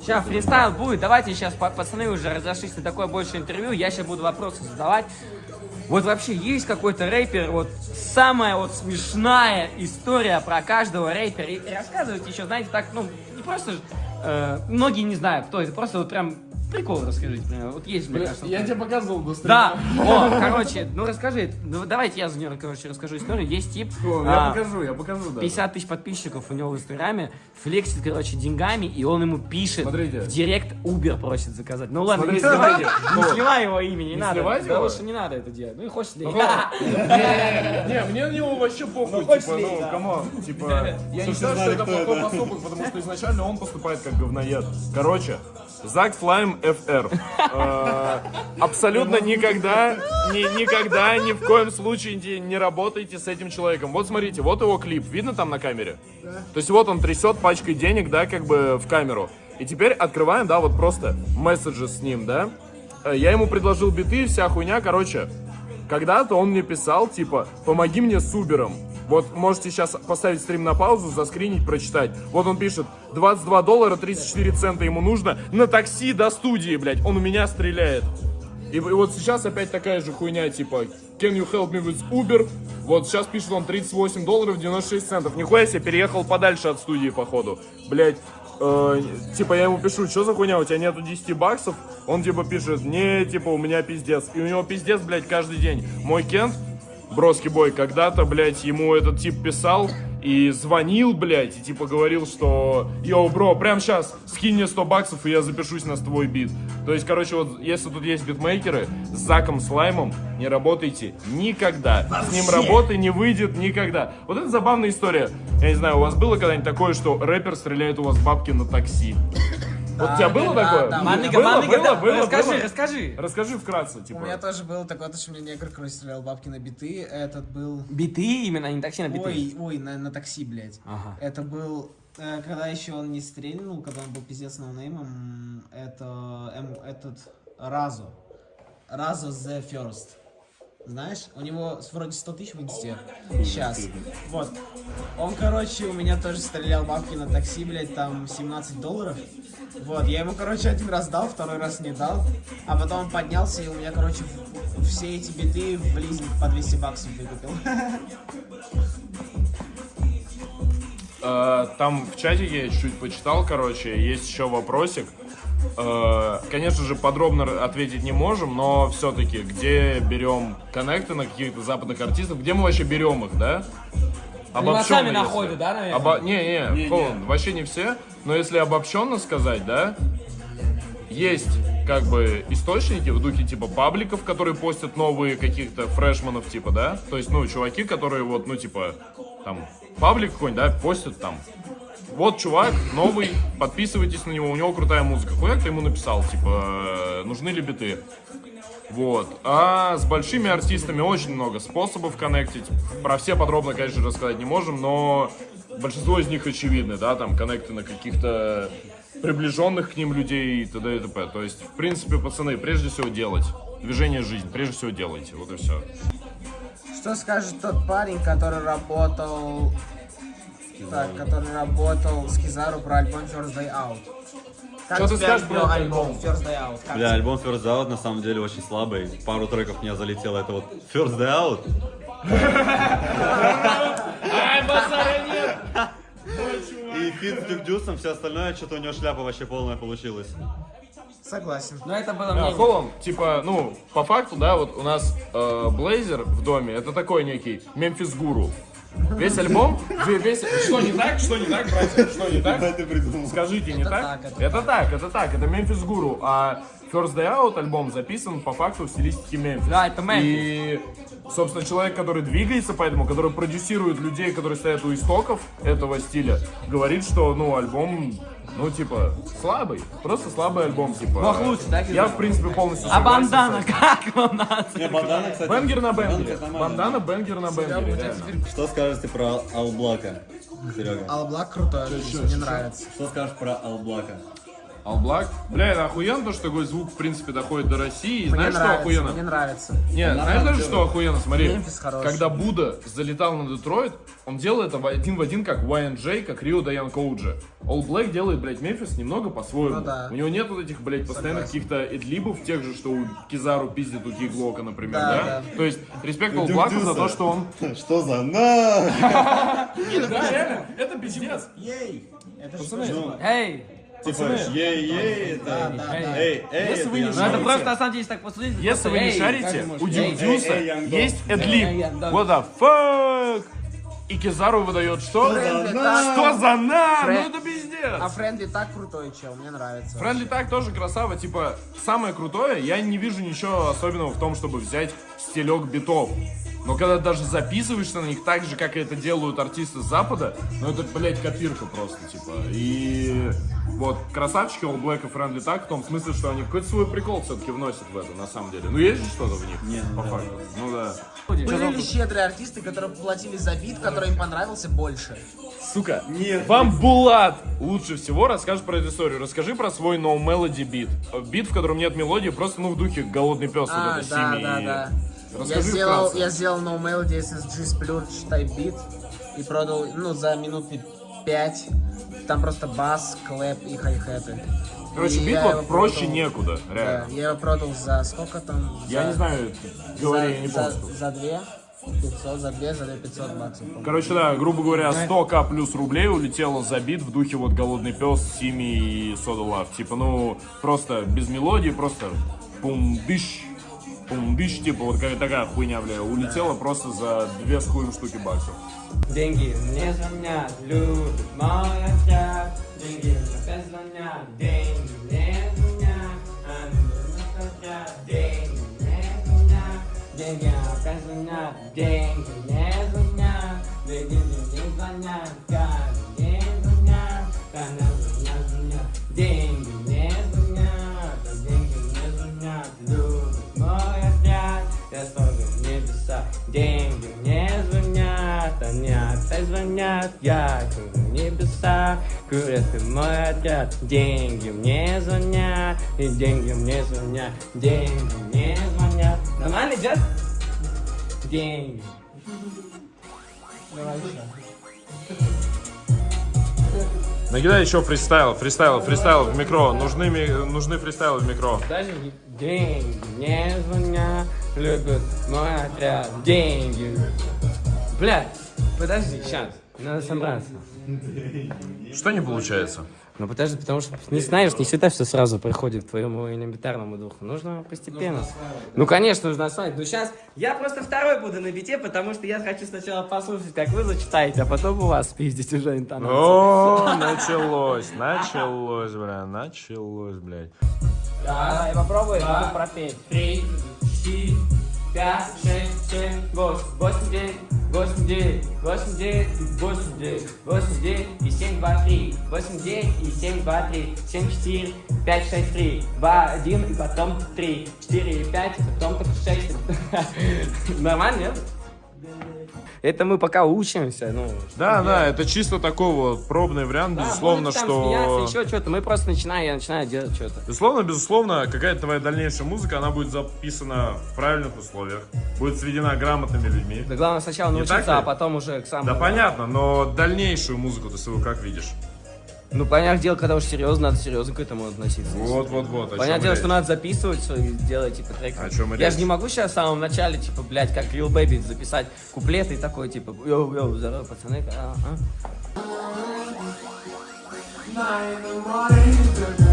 Сейчас фристайл будет. Давайте сейчас пацаны уже разошлись на такое больше интервью. Я сейчас буду вопросы задавать. Вот вообще есть какой-то рэпер, вот самая вот смешная история про каждого рэпера. И рассказывайте еще, знаете, так, ну, не просто, э, многие не знают, кто это, просто вот прям Прикол расскажите, например. Вот есть, мне кажется. Я тебе показывал до Да. О, короче, ну расскажи. Ну, давайте я за нее, короче, расскажу историю. Есть тип. Я а, покажу, я покажу, да. 50 тысяч подписчиков у него в Инстаграме. Флексит, короче, деньгами, и он ему пишет. Смотрите. В директ Uber просит заказать. Ну ладно, не сливай, не сливай его имя, не, надо. Да лучше не надо это делать. Ну и хочешь ли. Не, мне на него вообще похуй. Ну, типа, ну, come on. Типа, я не считаю, что это плохой поступок, потому что изначально он поступает как говноед. Короче, Zak Slime FR. Э, абсолютно никогда, ни, никогда, ни в коем случае не, не работайте с этим человеком. Вот смотрите, вот его клип. Видно там на камере? Да. То есть вот он трясет пачкой денег, да, как бы в камеру. И теперь открываем, да, вот просто месседжи с ним, да. Э, я ему предложил биты, вся хуйня, короче. Когда-то он мне писал, типа, помоги мне с Убером. Вот можете сейчас поставить стрим на паузу, заскринить, прочитать. Вот он пишет, 22 доллара 34 цента ему нужно на такси до студии, блядь. Он у меня стреляет. И, и вот сейчас опять такая же хуйня, типа, can you help me with Uber? Вот сейчас пишет он 38 долларов 96 центов. Нихуя себе, переехал подальше от студии, походу. Блять, э, типа я ему пишу, что за хуйня, у тебя нету 10 баксов? Он типа пишет, не, типа у меня пиздец. И у него пиздец, блядь, каждый день. Мой Кент Броски Бой когда-то, блядь, ему этот тип писал и звонил, блядь, и типа говорил, что «Йоу, бро, прям сейчас скинь мне 100 баксов, и я запишусь на твой бит». То есть, короче, вот если тут есть битмейкеры, с Заком Слаймом не работайте никогда. Вообще. С ним работы не выйдет никогда. Вот это забавная история. Я не знаю, у вас было когда-нибудь такое, что рэпер стреляет у вас бабки на такси? Вот у тебя было такое? Да, Манныга, было, Манныга, было, было, расскажи, расскажи. Расскажи вкратце, типа. У меня тоже было такое, что мне негр, короче, стрелял бабки на биты. Этот был... Биты именно, а не такси на биты? Ой, ой, на, на такси, блядь. Ага. Это был э, когда еще он не стрельнул, когда он был пиздец ноунеймом, это эм, этот Разо. Разо The First. Знаешь, у него вроде 100 тысяч в инсте. Сейчас. Вот. Он, короче, у меня тоже стрелял бабки на такси, блядь, там 17 долларов. Вот, я ему, короче, один раз дал, второй раз не дал. А потом он поднялся, и у меня, короче, все эти биты в близник по 200 баксов выкупил. Э, там в чатике я чуть-чуть почитал, короче, есть еще вопросик. Э, конечно же, подробно ответить не можем, но все-таки, где берем коннекты на каких-то западных артистов, где мы вообще берем их, да? Обобщенно, сами находят, да, наверное? Обо... Не, не, не, не, вообще не все. Но если обобщенно сказать, да, есть как бы источники в духе типа пабликов, которые постят новые каких-то фрешманов, типа, да? То есть, ну, чуваки, которые вот, ну, типа, там, паблик какой-нибудь, да, постят там. Вот чувак новый, подписывайтесь на него, у него крутая музыка. Хуяк ты ему написал, типа, нужны ли биты? Вот. А с большими артистами очень много способов коннектить. Про все подробно, конечно, рассказать не можем, но большинство из них очевидны, да, там коннекты на каких-то приближенных к ним людей и т.д. и т.п. То есть, в принципе, пацаны, прежде всего делать. Движение жизнь, прежде всего делайте, вот и все. Что скажет тот парень, который работал... Так, который работал с Кизару про альбом First Day Out? Как Что ты скажешь про альбом First Day Out? Как Бля, альбом First Day Out на самом деле очень слабый. Пару треков меня залетело. Это вот First Day Out. Ай, базара нет! И feat с Дюк все остальное, что-то у него шляпа вообще полная получилась. Согласен. Но это было мнение. Холлом, типа, ну, по факту, да, вот у нас э, Блейзер в доме, это такой некий Мемфис Гуру. Весь альбом, весь... Что не так? Что не так, братья? Что не так? Скажите, не так? Это так, это так, это Мемфис Гуру. А First Day Out альбом записан по факту в стилистике Мемфис. Да, это Мемфис. И, собственно, человек, который двигается поэтому, который продюсирует людей, которые стоят у истоков этого стиля, говорит, что, ну, альбом ну, типа, слабый. Просто слабый альбом, типа. Бог лучше, да? Я, в принципе, полностью А бандана как вам надо? Не, бандана, кстати. Бенгер на бенгере. Бандана, бенгер на бенгере, Что скажете про Алблака, Серега? Алблак крутой, мне нравится. Что скажешь про Алблака? All Black. Бля, это охуенно, то, что такой звук, в принципе, доходит до России. Мне знаешь, что нравится, охуенно? мне нравится. Не, знаешь даже, что охуенно? Смотри, Мемфис хороший. когда Буда залетал на Детройт, он делал это один в один, как YNJ, как Рио Даян Коуджи. All Black делает, блядь, Мемфис немного по-своему. Ну да. У него нет вот этих, блядь, постоянных каких-то эдлибов, тех же, что у Кизару пиздит у Киглока, например, Да, да? да. То есть, респект All Black за то, что он... Что за на? Да, реально, это пиздец. Ей! Это что? Эй! Типа, ей-ей, это... Да, да. Эй, эй, Если это Ну просто, на самом деле, если так посмотреть... Если вы не шарите, у Дюдюса есть эдлиб. What the fuck? И Кизару выдает что? Что за на? Ну это пиздец. А Фрэнли так крутой чел, мне нравится. Френдли так тоже красава, типа, самое крутое, я не вижу ничего особенного в том, чтобы взять стилек битов. Но когда даже записываешься на них так же, как это делают артисты с Запада, ну это, блядь, копирка просто, типа. И вот красавчики All Black и Friendly так, в том смысле, что они какой-то свой прикол все-таки вносят в это, на самом деле. Ну есть же что-то в них, по факту. Ну да. Были ли щедрые артисты, которые платили за бит, который им понравился больше? Сука, Нет. вам Булат лучше всего расскажет про эту историю. Расскажи про свой No Melody бит. Бит, в котором нет мелодии, просто ну в духе голодный пес А, вот это да, Сими. да, да. Я Расскажи сделал, вкратце. я сделал No Melody SSG Splurge Type Beat и продал, ну, за минуты 5. Там просто бас, clap и хай-хеты. Короче, бит я его проще продал- некуда, Да, реально. я его продал за сколько там? Я За- не знаю, говори, я не помню. за, за две 500, за две, за две 500 баксов. Короче, да, грубо говоря, 100к плюс рублей улетело за бит в духе вот «Голодный пес», «SEEMEE» и «SODA LUV». Типа, ну, просто без мелодии, просто пум-дыщ, пум-дыщ, типа, вот какая такая хуйня, бля, улетела просто за две с хуем штуки баксов. Деньги мне звонят, любит мой отряд. Деньги опять звонят, деньги мне звонят. Они отряд, деньги мне звонят. Деньги опять звонят, деньги мне звонят. Деньги мне звонят, каждый день звонят. Когда звонят, звонят, деньги опять звонят, я курю в небеса, курят и мой отряд, деньги мне звонят, и деньги мне звонят, деньги мне звонят. Нормально идет? Деньги. Давай еще. Накидай еще фристайл, фристайл, фристайл в микро. Нужны, нужны фристайлы в микро. Даже деньги мне звонят, любят мой отряд, деньги. Блядь, подожди, сейчас, надо собраться. Что не получается? Ну подожди, потому что не знаешь, не всегда все сразу приходит к твоему элементарному духу. Нужно постепенно. Ну, конечно, нужно осваивать. Но сейчас я просто второй буду на бите, потому что я хочу сначала послушать, как вы зачитаете, а потом у вас пиздить уже интонацию. О, началось, началось, бля, началось, блядь. Давай, попробуй, буду пропеть. Три, четыре, пять, шесть, семь, восемь, восемь, девять, восемь, девять, восемь, девять, восемь, девять, восемь, девять и семь, два, три, восемь, девять и семь, два, три, семь, четыре, пять, шесть, три, два, один и потом три, четыре, пять, потом только шесть. Нормально, нет? Это мы пока учимся, ну. Да, да, это чисто такой вот пробный вариант, Да, безусловно, что... смеяться, еще что-то. Мы просто начинаем, я начинаю делать что-то. Безусловно, безусловно, какая-то твоя дальнейшая музыка, она будет записана в правильных условиях, будет сведена грамотными людьми. Да главное сначала Не научиться, а потом уже к самому. Да понятно, но дальнейшую музыку ты свою как видишь? Ну, понятное дело, когда уж серьезно, надо серьезно к этому относиться. Вот, вот, вот. Понятное дело, речь. что надо записывать и делать, типа, треки. О чем Я речь? же не могу сейчас в самом начале, типа, блядь, как Lil Baby записать куплеты и такой, типа, йоу-йоу, здорово, пацаны, а, а.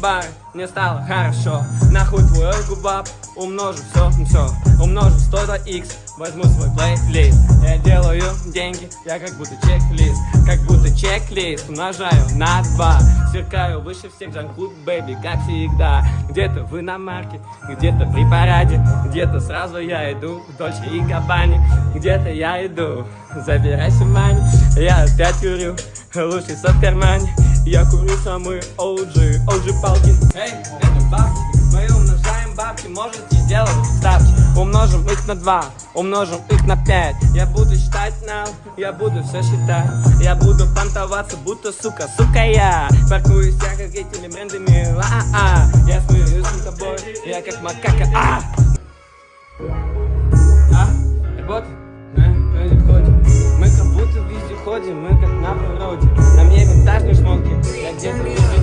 Бар, мне стало хорошо. Нахуй твой губап, умножу все, все Умножу 100 до x, возьму свой плейлист. Я делаю деньги, я как будто чек-лист. Как будто чек-лист, умножаю на 2 Сверкаю выше всех джанкуд, бэби, как всегда. Где-то в иномарке, где-то при параде. Где-то сразу я иду в Дольче и Габбане Где-то я иду, забирайся в мани Я опять курю, сок в кармане Я курю самые OG, OG палки. Эй, это бабки, мы умножаем бабки Можете сделать ставки. Умножим их на 2, умножим их на 5 Я буду считать now, я буду все считать. Я буду понтоваться, будто сука, сука я Паркуюсь я как этими брендами, а-а-а Я смеюсь над тобой, я как макака, а! А? Работает? Будто везде ходим, мы как на природе На мне винтажные шмотки, я где-то везде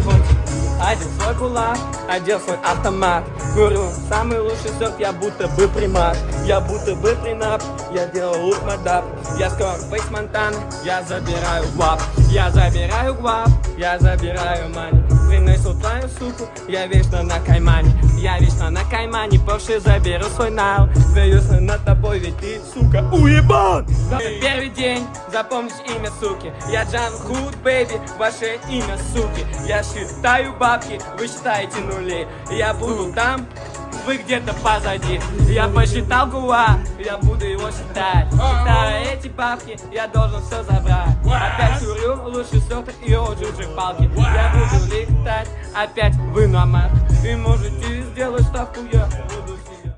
Одел свой кулак, одел свой автомат. Курю самый лучший сок, я будто бы примат. Я будто бы принап, я делаю лук мадап Я скоро фейс Монтана, я забираю гвап Я забираю гвап, я забираю мани Принесу твою суку, я вечно на каймане Я вечно на каймане, Порше заберу свой нал. Смеюсь над тобой, ведь ты, сука, уебан! Это первый день, запомните имя суки. Я Джан Худ, бэйби, ваше имя суки. Я считаю бабки, вы считаете нули. Я буду там, вы где-то позади. Я посчитал гуа, я буду его считать. Считая эти бабки, я должен все забрать. Опять курю, лучше сёрта и оджуджи палки. Я буду летать, опять вы на мат И можете сделать ставку, я буду